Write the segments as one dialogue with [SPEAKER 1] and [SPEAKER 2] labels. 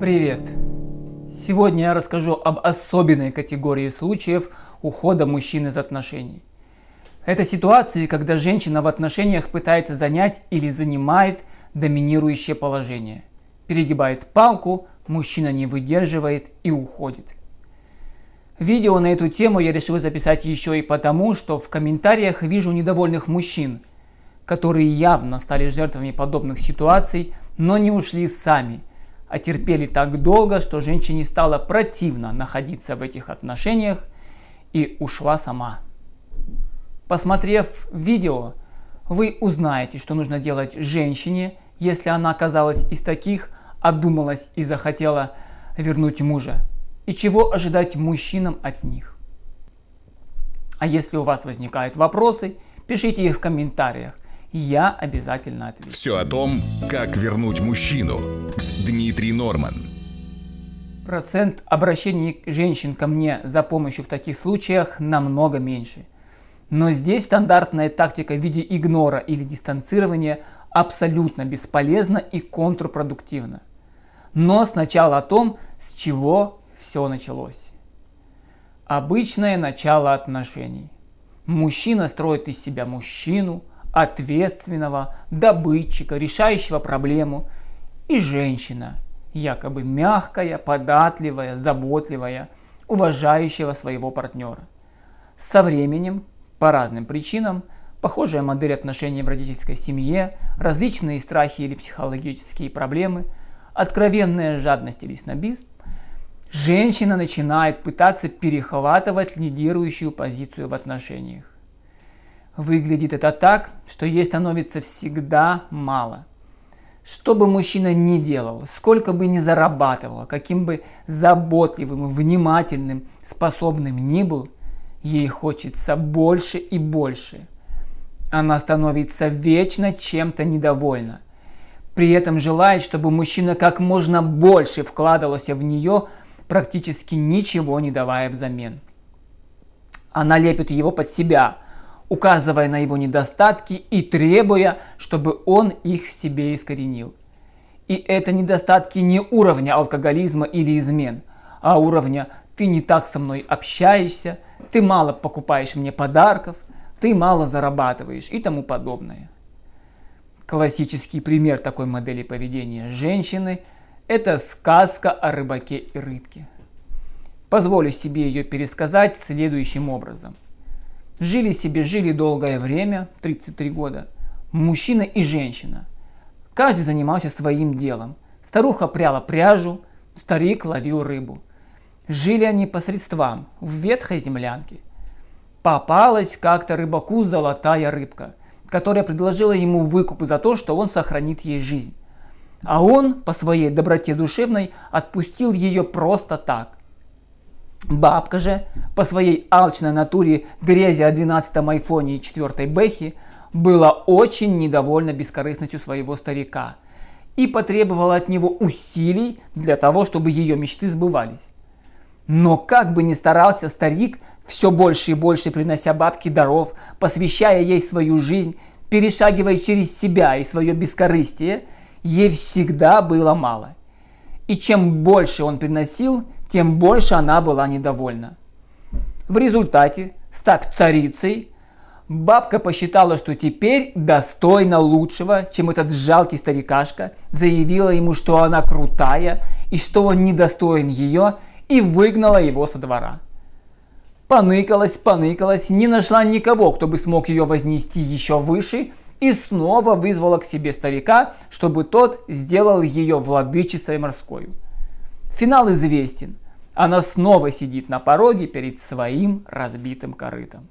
[SPEAKER 1] Привет! Сегодня я расскажу об особенной категории случаев ухода мужчин из отношений. Это ситуации, когда женщина в отношениях пытается занять или занимает доминирующее положение. Перегибает палку, мужчина не выдерживает и уходит. Видео на эту тему я решил записать еще и потому, что в комментариях вижу недовольных мужчин, которые явно стали жертвами подобных ситуаций, но не ушли сами, а терпели так долго, что женщине стало противно находиться в этих отношениях и ушла сама. Посмотрев видео, вы узнаете, что нужно делать женщине, если она оказалась из таких, обдумалась и захотела вернуть мужа и чего ожидать мужчинам от них. А если у вас возникают вопросы, пишите их в комментариях, я обязательно отвечу.
[SPEAKER 2] Все о том, как вернуть мужчину. Дмитрий Норман.
[SPEAKER 1] Процент обращений женщин ко мне за помощью в таких случаях намного меньше. Но здесь стандартная тактика в виде игнора или дистанцирования абсолютно бесполезна и контрпродуктивна. Но сначала о том, с чего все началось. Обычное начало отношений. Мужчина строит из себя мужчину, ответственного, добытчика, решающего проблему. И женщина, якобы мягкая, податливая, заботливая, уважающего своего партнера. Со временем, по разным причинам, похожая модель отношений в родительской семье, различные страхи или психологические проблемы, откровенная жадность или снобизм, женщина начинает пытаться перехватывать лидирующую позицию в отношениях. Выглядит это так, что ей становится всегда мало. Что бы мужчина ни делал, сколько бы ни зарабатывал, каким бы заботливым, внимательным, способным ни был, ей хочется больше и больше. Она становится вечно чем-то недовольна. При этом желает, чтобы мужчина как можно больше вкладывался в нее, практически ничего не давая взамен. Она лепит его под себя, указывая на его недостатки и требуя, чтобы он их в себе искоренил. И это недостатки не уровня алкоголизма или измен, а уровня «ты не так со мной общаешься», «ты мало покупаешь мне подарков», «ты мало зарабатываешь» и тому подобное. Классический пример такой модели поведения женщины – это сказка о рыбаке и рыбке. Позволю себе ее пересказать следующим образом. Жили себе, жили долгое время, 33 года, мужчина и женщина. Каждый занимался своим делом. Старуха пряла пряжу, старик ловил рыбу. Жили они по средствам, в ветхой землянке. Попалась как-то рыбаку золотая рыбка, которая предложила ему выкуп за то, что он сохранит ей жизнь. А он по своей доброте душевной отпустил ее просто так. Бабка же по своей алчной натуре грязи о 12-м айфоне и 4 Бэхе была очень недовольна бескорыстностью своего старика и потребовала от него усилий для того, чтобы ее мечты сбывались. Но как бы ни старался старик, все больше и больше принося бабке даров, посвящая ей свою жизнь, перешагивая через себя и свое бескорыстие – ей всегда было мало. И чем больше он приносил, тем больше она была недовольна. В результате, став царицей, бабка посчитала, что теперь достойна лучшего, чем этот жалкий старикашка, заявила ему, что она крутая и что он недостоин ее, и выгнала его со двора. Поныкалась, поныкалась, не нашла никого, кто бы смог ее вознести еще выше, и снова вызвала к себе старика, чтобы тот сделал ее владычицей морской. Финал известен. Она снова сидит на пороге перед своим разбитым корытом.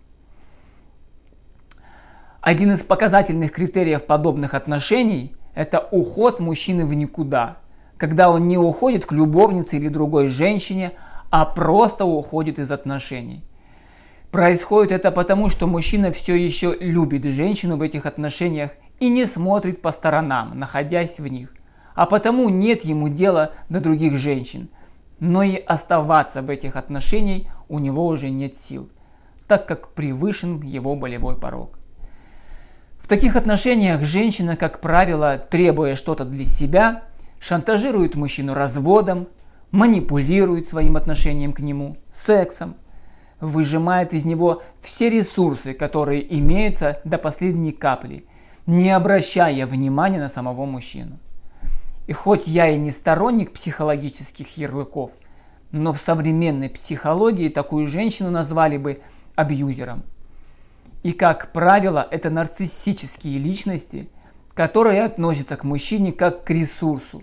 [SPEAKER 1] Один из показательных критериев подобных отношений – это уход мужчины в никуда, когда он не уходит к любовнице или другой женщине, а просто уходит из отношений. Происходит это потому, что мужчина все еще любит женщину в этих отношениях и не смотрит по сторонам, находясь в них. А потому нет ему дела до других женщин. Но и оставаться в этих отношениях у него уже нет сил, так как превышен его болевой порог. В таких отношениях женщина, как правило, требуя что-то для себя, шантажирует мужчину разводом, манипулирует своим отношением к нему, сексом, выжимает из него все ресурсы, которые имеются до последней капли, не обращая внимания на самого мужчину. И хоть я и не сторонник психологических ярлыков, но в современной психологии такую женщину назвали бы абьюзером. И как правило, это нарциссические личности, которые относятся к мужчине как к ресурсу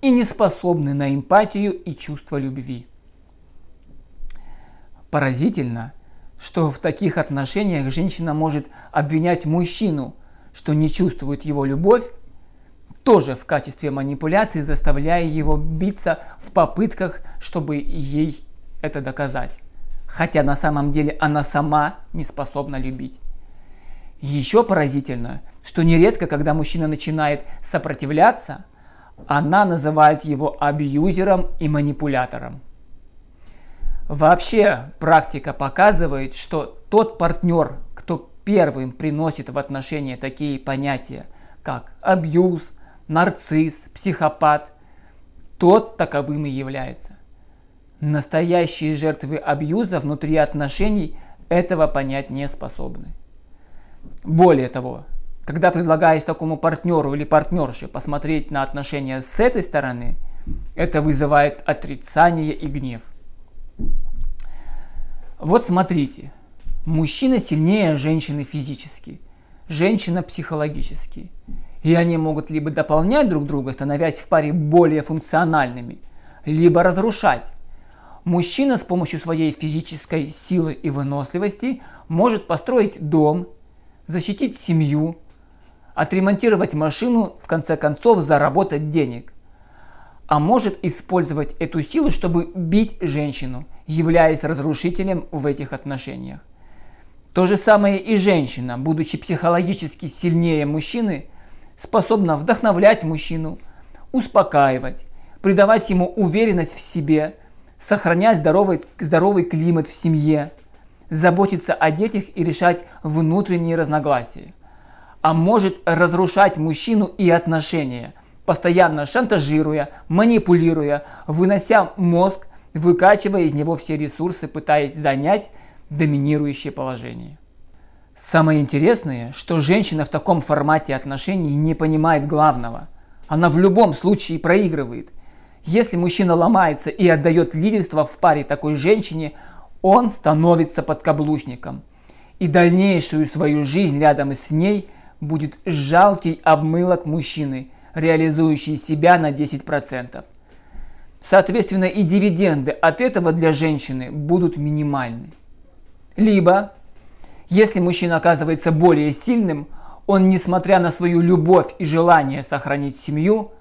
[SPEAKER 1] и не способны на эмпатию и чувство любви. Поразительно, что в таких отношениях женщина может обвинять мужчину, что не чувствует его любовь, тоже в качестве манипуляции заставляя его биться в попытках, чтобы ей это доказать. Хотя на самом деле она сама не способна любить. Еще поразительно, что нередко, когда мужчина начинает сопротивляться, она называет его абьюзером и манипулятором. Вообще практика показывает, что тот партнер, кто первым приносит в отношения такие понятия, как абьюз, нарцисс, психопат, тот таковым и является. Настоящие жертвы абьюза внутри отношений этого понять не способны. Более того, когда предлагаешь такому партнеру или партнерше посмотреть на отношения с этой стороны, это вызывает отрицание и гнев. Вот смотрите, мужчина сильнее женщины физически, женщина психологически. И они могут либо дополнять друг друга, становясь в паре более функциональными, либо разрушать. Мужчина с помощью своей физической силы и выносливости может построить дом, защитить семью, отремонтировать машину, в конце концов заработать денег. А может использовать эту силу, чтобы бить женщину – являясь разрушителем в этих отношениях. То же самое и женщина, будучи психологически сильнее мужчины, способна вдохновлять мужчину, успокаивать, придавать ему уверенность в себе, сохранять здоровый, здоровый климат в семье, заботиться о детях и решать внутренние разногласия. А может разрушать мужчину и отношения, постоянно шантажируя, манипулируя, вынося мозг выкачивая из него все ресурсы, пытаясь занять доминирующее положение. Самое интересное, что женщина в таком формате отношений не понимает главного. Она в любом случае проигрывает. Если мужчина ломается и отдает лидерство в паре такой женщине, он становится подкаблучником. И дальнейшую свою жизнь рядом с ней будет жалкий обмылок мужчины, реализующий себя на 10%. Соответственно, и дивиденды от этого для женщины будут минимальны. Либо, если мужчина оказывается более сильным, он, несмотря на свою любовь и желание сохранить семью,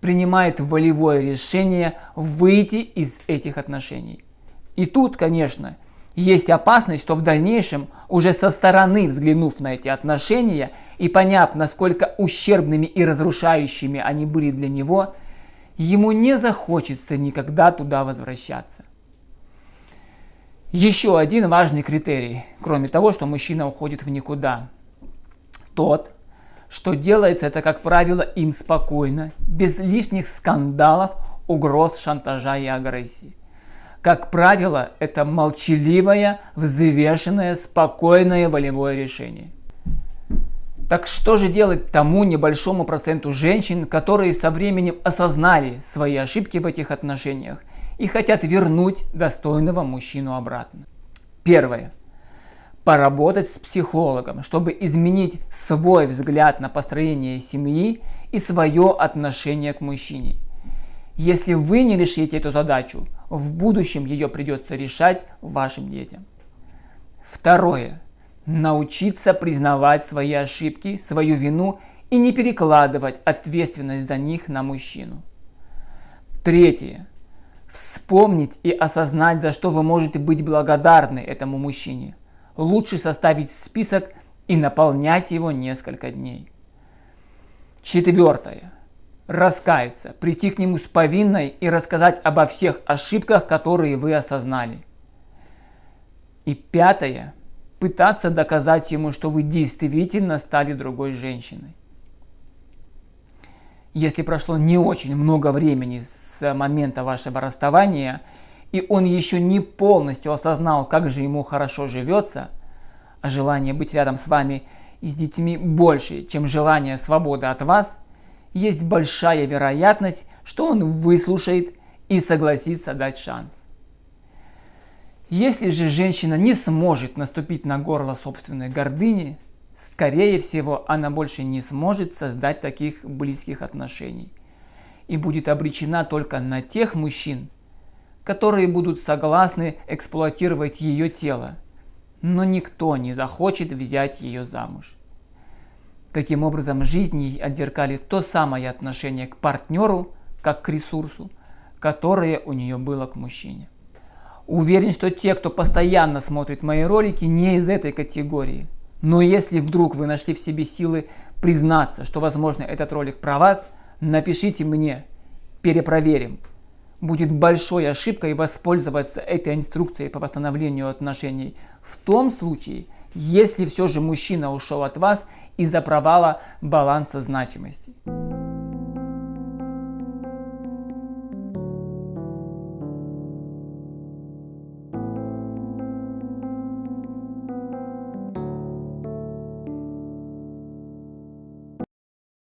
[SPEAKER 1] принимает волевое решение выйти из этих отношений. И тут, конечно, есть опасность, что в дальнейшем, уже со стороны взглянув на эти отношения и поняв, насколько ущербными и разрушающими они были для него – ему не захочется никогда туда возвращаться. Еще один важный критерий, кроме того, что мужчина уходит в никуда. Тот, что делается это, как правило, им спокойно, без лишних скандалов, угроз, шантажа и агрессии. Как правило, это молчаливое, взвешенное, спокойное волевое решение. Так что же делать тому небольшому проценту женщин, которые со временем осознали свои ошибки в этих отношениях и хотят вернуть достойного мужчину обратно? Первое. Поработать с психологом, чтобы изменить свой взгляд на построение семьи и свое отношение к мужчине. Если вы не решите эту задачу, в будущем ее придется решать вашим детям. Второе Научиться признавать свои ошибки, свою вину и не перекладывать ответственность за них на мужчину. Третье. Вспомнить и осознать, за что вы можете быть благодарны этому мужчине. Лучше составить список и наполнять его несколько дней. Четвертое. Раскаяться, прийти к нему с повинной и рассказать обо всех ошибках, которые вы осознали. И пятое пытаться доказать ему, что вы действительно стали другой женщиной. Если прошло не очень много времени с момента вашего расставания, и он еще не полностью осознал, как же ему хорошо живется, а желание быть рядом с вами и с детьми больше, чем желание свободы от вас, есть большая вероятность, что он выслушает и согласится дать шанс. Если же женщина не сможет наступить на горло собственной гордыни, скорее всего, она больше не сможет создать таких близких отношений и будет обречена только на тех мужчин, которые будут согласны эксплуатировать ее тело, но никто не захочет взять ее замуж. Таким образом, жизнь ей отзеркалит то самое отношение к партнеру, как к ресурсу, которое у нее было к мужчине. Уверен, что те, кто постоянно смотрит мои ролики, не из этой категории. Но если вдруг вы нашли в себе силы признаться, что возможно этот ролик про вас, напишите мне, перепроверим. Будет большой ошибкой воспользоваться этой инструкцией по восстановлению отношений в том случае, если все же мужчина ушел от вас из-за провала баланса значимости.